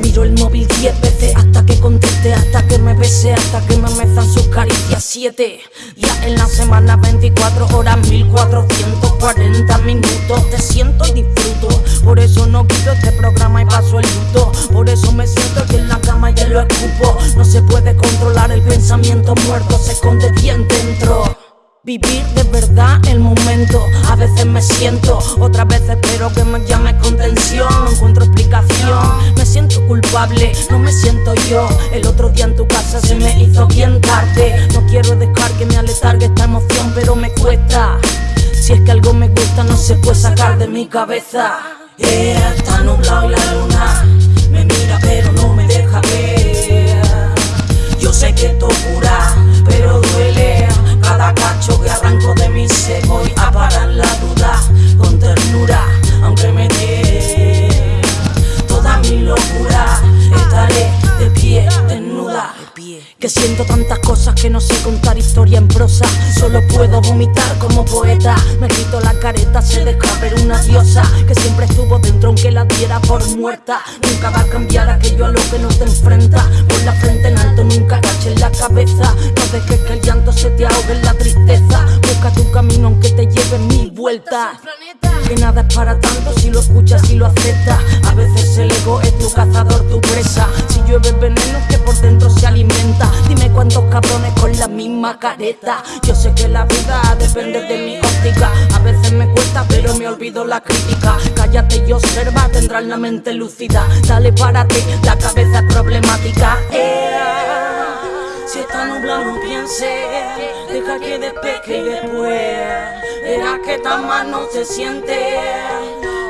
Miro el móvil 10 veces hasta que conteste, hasta que me bese, hasta que me mezan sus caricias 7 Ya en la semana 24 horas 1440 minutos Te siento y disfruto, por eso no quito este programa y paso el luto. Por eso me siento aquí en la cama y lo escupo. No se puede controlar el pensamiento muerto, se esconde bien dentro. Vivir de verdad el momento, a veces me siento, otras veces espero que me llame contención, no encuentro explicación, me siento culpable, no me siento yo, el otro día en tu casa se puede sacar de mi cabeza, yeah, está nublado y la luna me mira pero no me deja ver, yo sé que esto cura, pero duele. Cada cacho que arranco de mí se voy a parar la duda Que siento tantas cosas que no sé contar historia en prosa. Solo puedo vomitar como poeta. Me quito la careta, se deja ver una diosa Que siempre estuvo dentro aunque la diera por muerta. Nunca va a cambiar aquello a lo que no te enfrenta. Por la frente en alto, nunca agaches la cabeza. No dejes que el llanto se te ahogue en la tristeza. Busca tu camino aunque te lleve mil vueltas. Que nada es para tanto si lo escuchas y lo aceptas. A veces el ego es tu cazador, Yo sé que la vida depende de mi óptica. A veces me cuesta pero me olvido la crítica. Cállate y observa, tendrás la mente lúcida Dale para ti, la cabeza es problemática. Ea, Si está nublado no pienses Deja que despeje y después Verás que tan mal no se siente.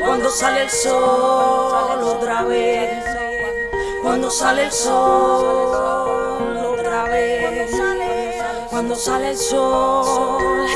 Cuando sale el sol otra vez. Cuando sale el sol Cuando sale el sol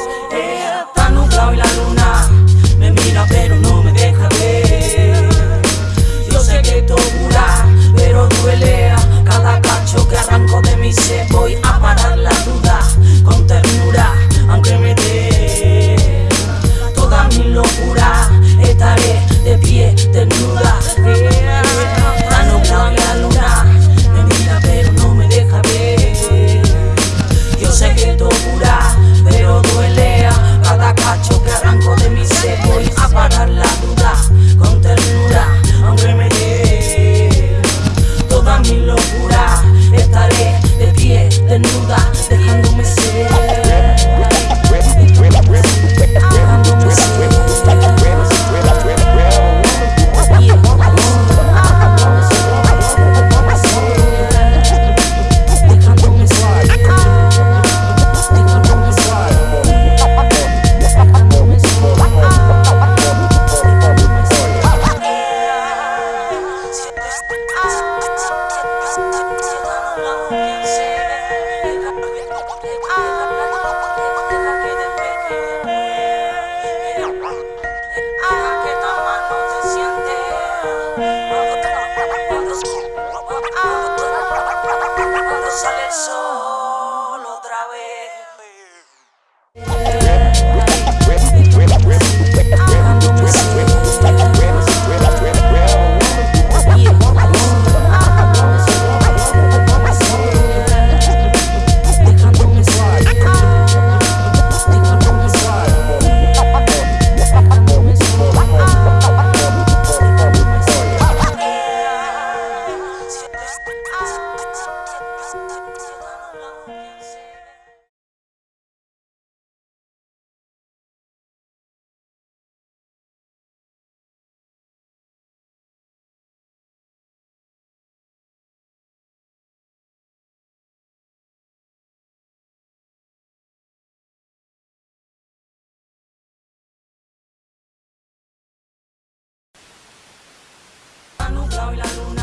lado y la luna.